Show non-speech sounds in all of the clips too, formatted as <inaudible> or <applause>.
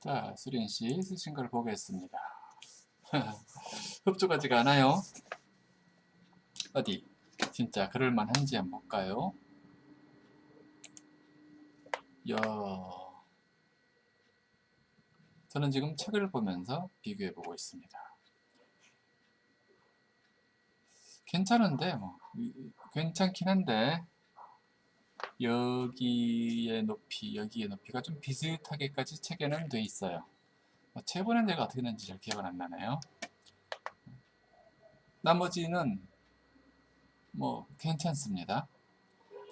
자, 수린씨 쓰신 걸 보겠습니다. <laughs> 흡족하지가 않아요. 어디? 진짜 그럴만한지 한번 볼까요? 야, 저는 지금 책을 보면서 비교해 보고 있습니다. 괜찮은데 뭐 괜찮긴 한데 여기의 높이, 여기의 높이가 좀 비슷하게까지 체계는 돼 있어요. 뭐 체본은 내가 어떻게 됐는지 잘 기억은 안 나네요. 나머지는 뭐 괜찮습니다.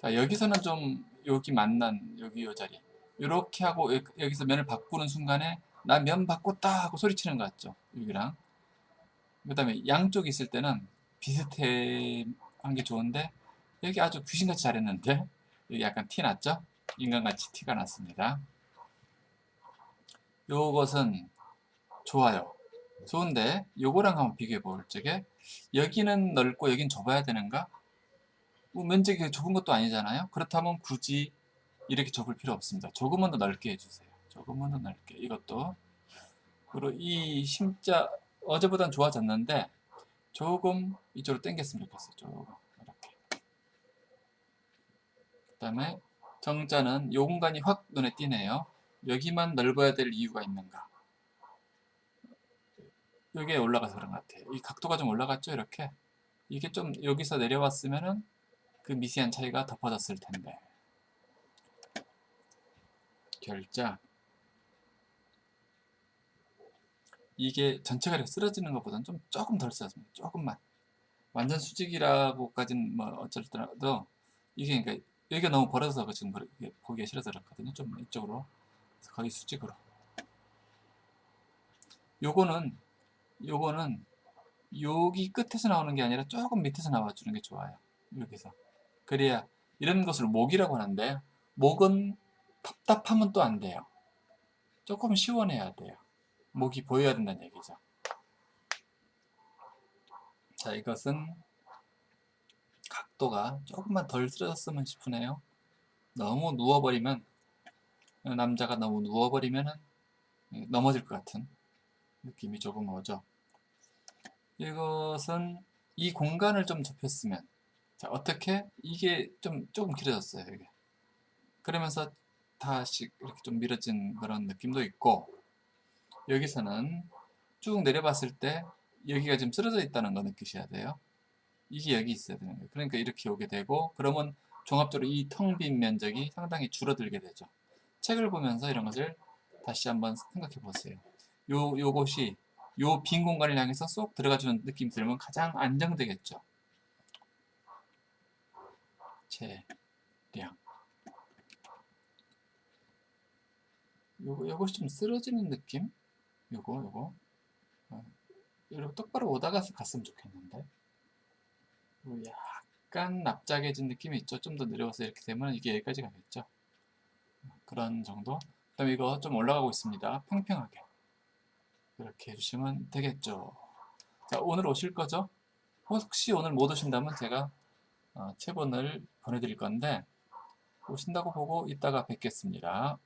자, 여기서는 좀 여기 만난 여기 요 자리 이렇게 하고 여기서 면을 바꾸는 순간에 나 면 바꿨다 하고 소리치는 것 같죠 여기랑 그 다음에 양쪽이 있을 때는 비슷한 게 좋은데 여기 아주 귀신같이 잘했는데 약간 티 났죠? 인간같이 티가 났습니다. 요것은 좋아요. 좋은데 요거랑 한번 비교해 볼 적에 여기는 넓고 여긴 좁아야 되는가? 뭐 면적이 좁은 것도 아니잖아요. 그렇다면 굳이 이렇게 좁을 필요 없습니다. 조금만 더 넓게 해주세요. 조금만 더 넓게. 이것도. 그리고 이 심자 어제보단 좋아졌는데 조금 이쪽으로 당겼으면 좋겠어요. 조금 다음에 정자는 요 공간이 확 눈에 띄네요. 여기만 넓어야 될 이유가 있는가? 여기에 올라가서 그런 것 같아요. 이 각도가 좀 올라갔죠 이렇게? 이게 좀 여기서 내려왔으면은 그 미세한 차이가 덮어졌을 텐데. 결자. 이게 전체가 이렇게 쓰러지는 것보다는 좀 조금 덜 쓰러집니다. 조금만. 완전 수직이라고까지는 뭐 어쩔더라도 이게 그러니까 여기가 너무 벌어져서 지금 보기가 싫어서 그렇거든요. 좀 이쪽으로 거의 수직으로. 요거는 요거는 여기 끝에서 나오는 게 아니라 조금 밑에서 나와주는 게 좋아요. 여기서. 그래야 이런 것을 목이라고 하는데 목은 답답하면 또 안 돼요. 조금 시원해야 돼요. 목이 보여야 된다는 얘기죠. 자, 이것은 각도가 조금만 덜 쓰러졌으면 싶으네요. 너무 누워버리면 남자가 너무 누워버리면 넘어질 것 같은 느낌이 조금 오죠. 이것은 이 공간을 좀 좁혔으면 자 어떻게 이게 좀 조금 길어졌어요 이게 그러면서 다시 이렇게 좀 밀어진 그런 느낌도 있고 여기서는 쭉 내려봤을 때 여기가 지금 쓰러져 있다는 거 느끼셔야 돼요. 이게 여기 있어야 되는 거예요. 그러니까 이렇게 오게 되고 그러면 종합적으로 이 텅 빈 면적이 상당히 줄어들게 되죠. 책을 보면서 이런 것을 다시 한번 생각해 보세요. 요, 요것이 요 빈 공간을 향해서 쏙 들어가주는 느낌 들면 가장 안정되겠죠. 재량 요거, 요것이 좀 쓰러지는 느낌? 요거 요거 어, 이렇게 똑바로 오다가 갔으면 좋겠는데 약간 납작해진 느낌이 있죠. 좀 더 내려와서 이렇게 되면 이게 여기까지 가겠죠. 그런 정도. 그 다음에 이거 좀 올라가고 있습니다. 평평하게. 이렇게 해주시면 되겠죠. 자 오늘 오실 거죠? 혹시 오늘 못 오신다면 제가 어, 체본을 보내드릴 건데 오신다고 보고 이따가 뵙겠습니다